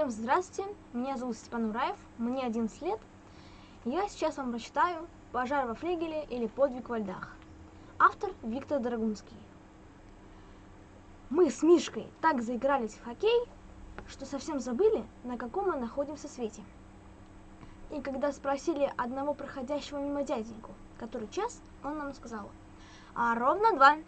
Всем здравствуйте, меня зовут Степан Ураев, мне 11 лет. Я сейчас вам прочитаю «Пожар во флигеле» или «Подвиг во льдах». Автор Виктор Драгунский. Мы с Мишкой так заигрались в хоккей, что совсем забыли, на каком мы находимся свете. И когда спросили одного проходящего мимо дяденьку, который час, он нам сказал, а ровно два.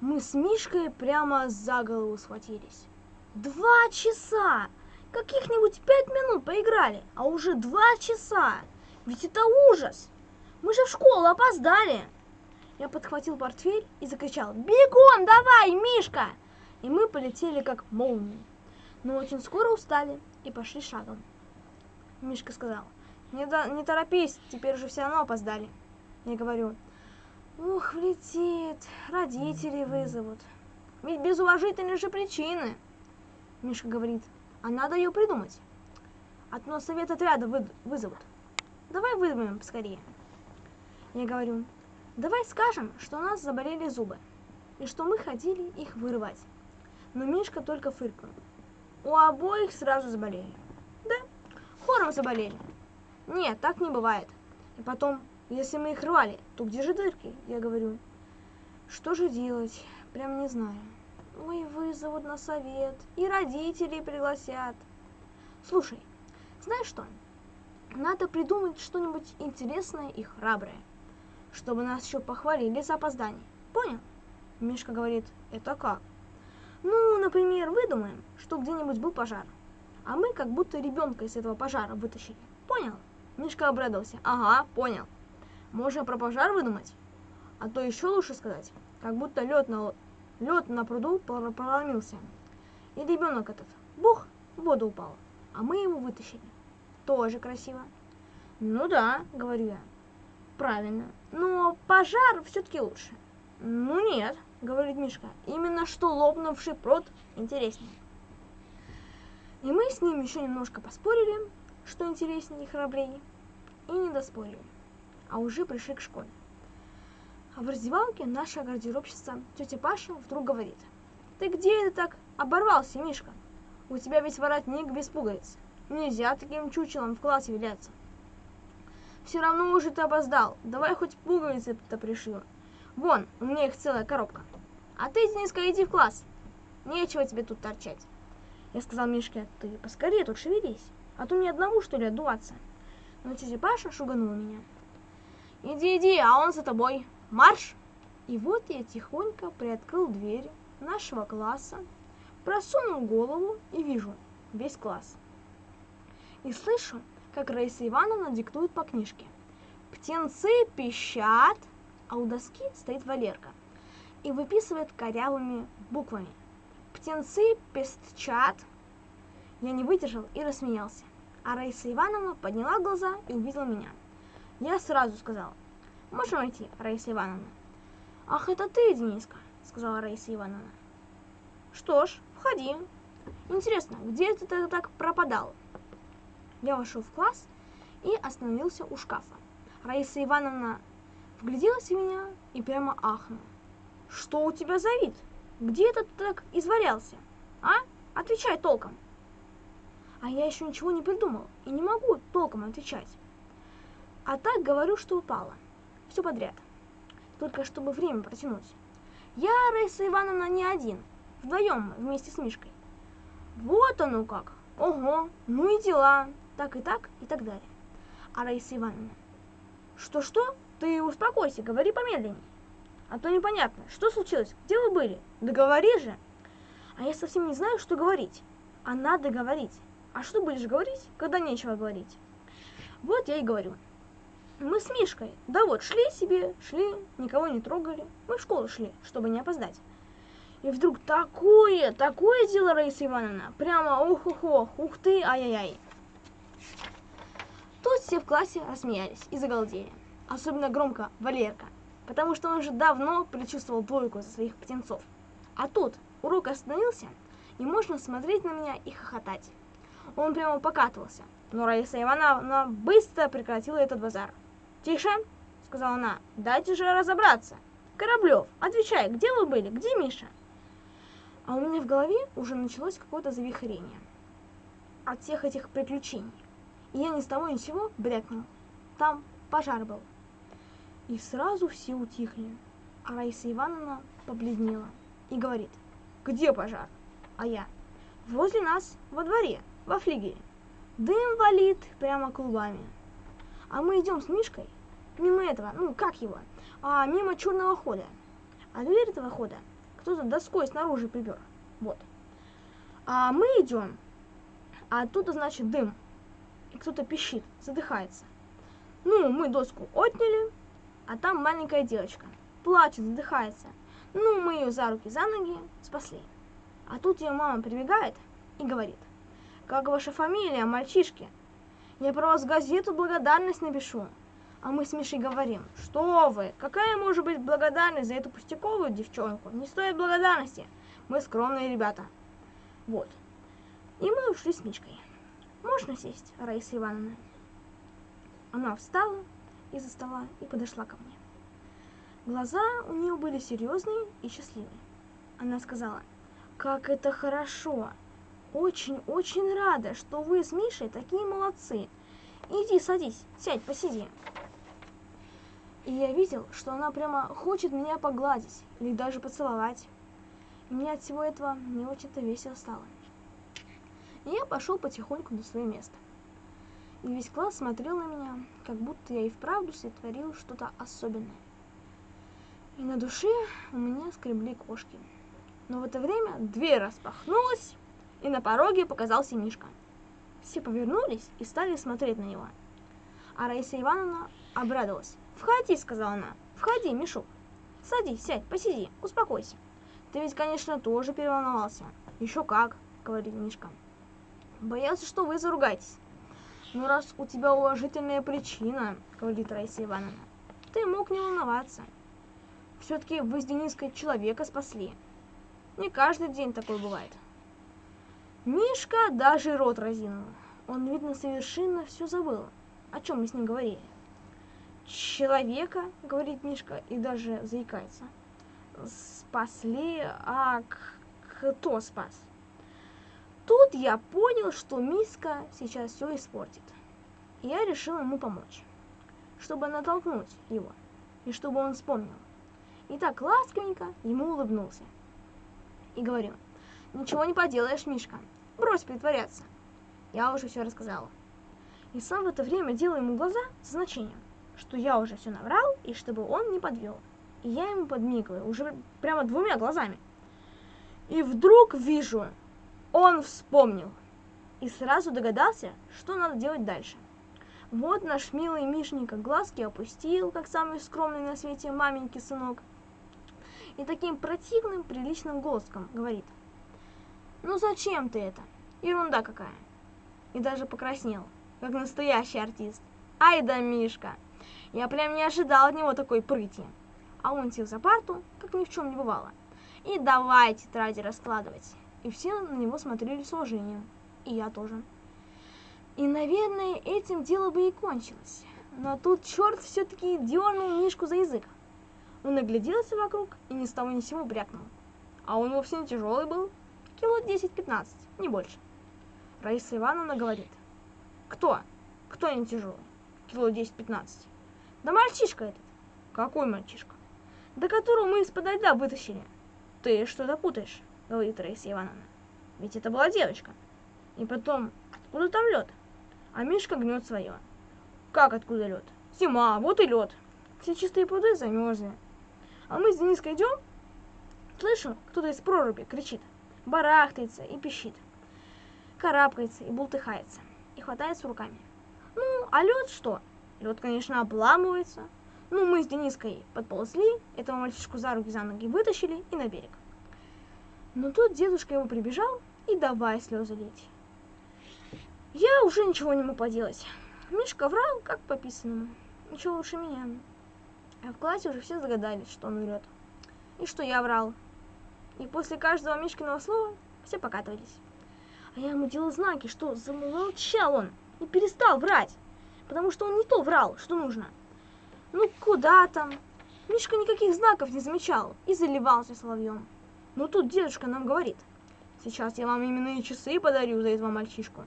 Мы с Мишкой прямо за голову схватились. Два часа! Каких-нибудь пять минут поиграли, а уже два часа. Ведь это ужас. Мы же в школу опоздали. Я подхватил портфель и закричал «Бегом давай, Мишка!» И мы полетели как молнии. Но очень скоро устали и пошли шагом. Мишка сказал «Не, до, не торопись, теперь уже все равно опоздали». Я говорю «Ух, влетит, родители вызовут». Ведь без уважительной же причины. Мишка говорит а надо ее придумать. То совет отряда вы, вызовут. Давай выдумаем поскорее. Я говорю, давай скажем, что у нас заболели зубы, и что мы ходили их вырывать. Но Мишка только фыркнул. У обоих сразу заболели. Да, хором заболели. Нет, так не бывает. И потом, если мы их рвали, то где же дырки? Я говорю, что же делать? Прям не знаю. Ой, вызовут на совет, и родителей пригласят. Слушай, знаешь что? Надо придумать что-нибудь интересное и храброе, чтобы нас еще похвалили за опоздание. Понял? Мишка говорит, это как? Ну, например, выдумаем, что где-нибудь был пожар, а мы как будто ребенка из этого пожара вытащили. Понял? Мишка обрадовался. Ага, понял. Можно про пожар выдумать? А то еще лучше сказать, как будто лед на Лед на пруду проломился. И ребенок этот, бух, в воду упал. А мы его вытащили. Тоже красиво. Ну да, говорю я. Правильно. Но пожар все-таки лучше. Ну нет, говорит Мишка. Именно что лопнувший пруд интереснее. И мы с ним еще немножко поспорили, что интереснее и храбрее, и не доспорили, а уже пришли к школе. А в раздевалке наша гардеробщица, тетя Паша, вдруг говорит. Ты где это так оборвался, Мишка? У тебя ведь воротник без пуговиц. Нельзя таким чучелом в классе виляться. Все равно уже ты опоздал. Давай хоть пуговицы-то пришью. Вон, у меня их целая коробка. А ты, Дениска, иди в класс. Нечего тебе тут торчать. Я сказал Мишке, ты поскорее тут шевелись, а то мне одному, что ли, отдуваться. Но тетя Паша шуганула меня. Иди, иди, а он за тобой марш! И вот я тихонько приоткрыл дверь нашего класса, просунул голову и вижу весь класс. И слышу, как Раиса Ивановна диктует по книжке. Птенцы пищат, а у доски стоит Валерка и выписывает корявыми буквами. Птенцы пестчат. Я не выдержал и рассмеялся. А Раиса Ивановна подняла глаза и увидела меня. Я сразу сказал, Можем войти, Раиса Ивановна? Ах, это ты, Дениска, сказала Раиса Ивановна. Что ж, входи. Интересно, где ты так пропадал? Я вошел в класс и остановился у шкафа. Раиса Ивановна вгляделась в меня и прямо ахнула. Что у тебя за вид? Где ты так извалялся? А? Отвечай толком. А я еще ничего не придумал и не могу толком отвечать. А так говорю, что упала все подряд. Только чтобы время протянуть. Я, Раиса Ивановна, не один. Вдвоем вместе с Мишкой. Вот оно как. Ого, ну и дела. Так и так и так далее. А Раиса Ивановна. Что-что? Ты успокойся, говори помедленнее. А то непонятно, что случилось, где вы были? Да говори же. А я совсем не знаю, что говорить. А надо говорить. А что будешь говорить, когда нечего говорить? Вот я и говорю. Мы с Мишкой, да вот, шли себе, шли, никого не трогали. Мы в школу шли, чтобы не опоздать. И вдруг такое, такое дело, Раиса Ивановна, прямо ух-ух-ух, ух ты, ай-яй-яй. Тут все в классе рассмеялись и загалдели. Особенно громко Валерка, потому что он уже давно предчувствовал двойку за своих птенцов. А тут урок остановился, и можно смотреть на меня и хохотать. Он прямо покатывался, но Раиса Ивановна быстро прекратила этот базар. «Тише!» — сказала она. «Дайте же разобраться! Кораблев, отвечай, где вы были? Где Миша?» А у меня в голове уже началось какое-то завихрение. от всех этих приключений. И я ни с того ни с сего брякнул. Там пожар был. И сразу все утихли. А Раиса Ивановна побледнела и говорит, где пожар? А я, возле нас, во дворе, во флигеле. Дым валит прямо клубами. А мы идем с Мишкой мимо этого, ну как его, а мимо черного хода. А дверь этого хода кто-то доской снаружи припер. Вот. А мы идем, а оттуда, значит, дым. И кто-то пищит, задыхается. Ну, мы доску отняли, а там маленькая девочка. Плачет, задыхается. Ну, мы ее за руки, за ноги спасли. А тут ее мама прибегает и говорит, как ваша фамилия, мальчишки? Я про вас газету благодарность напишу. А мы с Мишей говорим, что вы, какая может быть благодарность за эту пустяковую девчонку? Не стоит благодарности. Мы скромные ребята. Вот. И мы ушли с Мишкой. Можно сесть, Раиса Ивановна? Она встала из-за стола и подошла ко мне. Глаза у нее были серьезные и счастливые. Она сказала, как это хорошо. Очень-очень рада, что вы с Мишей такие молодцы. Иди, садись, сядь, посиди. И я видел, что она прямо хочет меня погладить или даже поцеловать. И мне от всего этого не очень-то весело стало. И я пошел потихоньку на свое место. И весь класс смотрел на меня, как будто я и вправду сотворил что-то особенное. И на душе у меня скребли кошки. Но в это время дверь распахнулась, и на пороге показался Мишка. Все повернулись и стали смотреть на него. А Раиса Ивановна обрадовалась. «Входи», — сказала она. «Входи, Мишук. Садись, сядь, посиди, успокойся. Ты ведь, конечно, тоже переволновался». «Еще как», — говорит Мишка. «Боялся, что вы заругаетесь». «Ну, раз у тебя уважительная причина», — говорит Раиса Ивановна, — «ты мог не волноваться. Все-таки вы с Дениской человека спасли. Не каждый день такой бывает». Мишка даже рот разинул. Он, видно, совершенно все забыл, о чем мы с ним говорили человека, говорит Мишка, и даже заикается. Спасли, а кто спас? Тут я понял, что Миска сейчас все испортит. И я решил ему помочь, чтобы натолкнуть его, и чтобы он вспомнил. И так ласковенько ему улыбнулся. И говорю, ничего не поделаешь, Мишка, брось притворяться. Я уже все рассказала. И сам в это время делаю ему глаза с значением что я уже все наврал, и чтобы он не подвел. И я ему подмигиваю, уже прямо двумя глазами. И вдруг вижу, он вспомнил. И сразу догадался, что надо делать дальше. Вот наш милый Мишенька глазки опустил, как самый скромный на свете маменький сынок. И таким противным, приличным голосом говорит. Ну зачем ты это? Ерунда какая. И даже покраснел, как настоящий артист. Ай да Мишка! Я прям не ожидал от него такой прыти. А он сел за парту, как ни в чем не бывало. И давай тетради раскладывать. И все на него смотрели с уважением. И я тоже. И, наверное, этим дело бы и кончилось. Но тут черт все-таки дернул Мишку за язык. Он огляделся вокруг и ни с того ни с сего брякнул. А он вовсе не тяжелый был. Кило 10-15, не больше. Раиса Ивановна говорит. Кто? Кто не тяжелый? Кило 10-15. Да мальчишка этот. Какой мальчишка? Да которого мы из-под льда вытащили. Ты что-то путаешь, говорит Раиса Ивановна. Ведь это была девочка. И потом, откуда там лед? А Мишка гнет свое. Как откуда лед? Зима, вот и лед. Все чистые пруды замерзли. А мы с Дениской идем, слышу, кто-то из проруби кричит, барахтается и пищит, карабкается и бултыхается, и хватается руками. Ну, а лед что? Лед, конечно, обламывается. Ну, мы с Дениской подползли, этого мальчишку за руки, за ноги вытащили и на берег. Но тут дедушка ему прибежал и давай слезы лить. Я уже ничего не мог поделать. Мишка врал, как по писанному. Ничего лучше меня. А в классе уже все загадались, что он врет. И что я врал. И после каждого Мишкиного слова все покатывались. А я ему делал знаки, что замолчал он и перестал врать потому что он не то врал, что нужно. Ну куда там? Мишка никаких знаков не замечал и заливался соловьем. Но тут дедушка нам говорит, сейчас я вам именные часы подарю за этого мальчишку.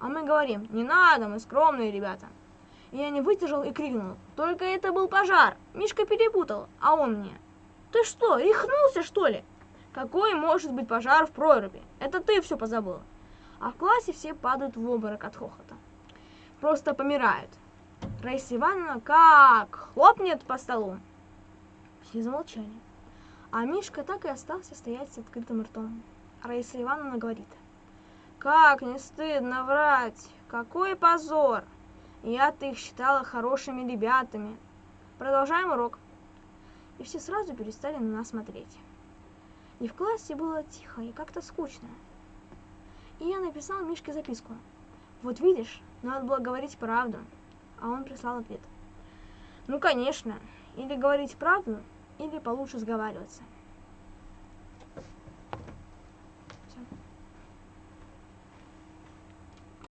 А мы говорим, не надо, мы скромные ребята. И я не выдержал и крикнул, только это был пожар. Мишка перепутал, а он мне. Ты что, рехнулся что ли? Какой может быть пожар в проруби? Это ты все позабыл. А в классе все падают в обморок от хохота. Просто помирают. Раиса Ивановна как хлопнет по столу. Все замолчали. А Мишка так и остался стоять с открытым ртом. Раиса Ивановна говорит. Как не стыдно врать! Какой позор! Я-то их считала хорошими ребятами. Продолжаем урок. И все сразу перестали на нас смотреть. И в классе было тихо и как-то скучно. И я написал Мишке записку. Вот видишь, надо было говорить правду. А он прислал ответ. Ну, конечно, или говорить правду, или получше сговариваться.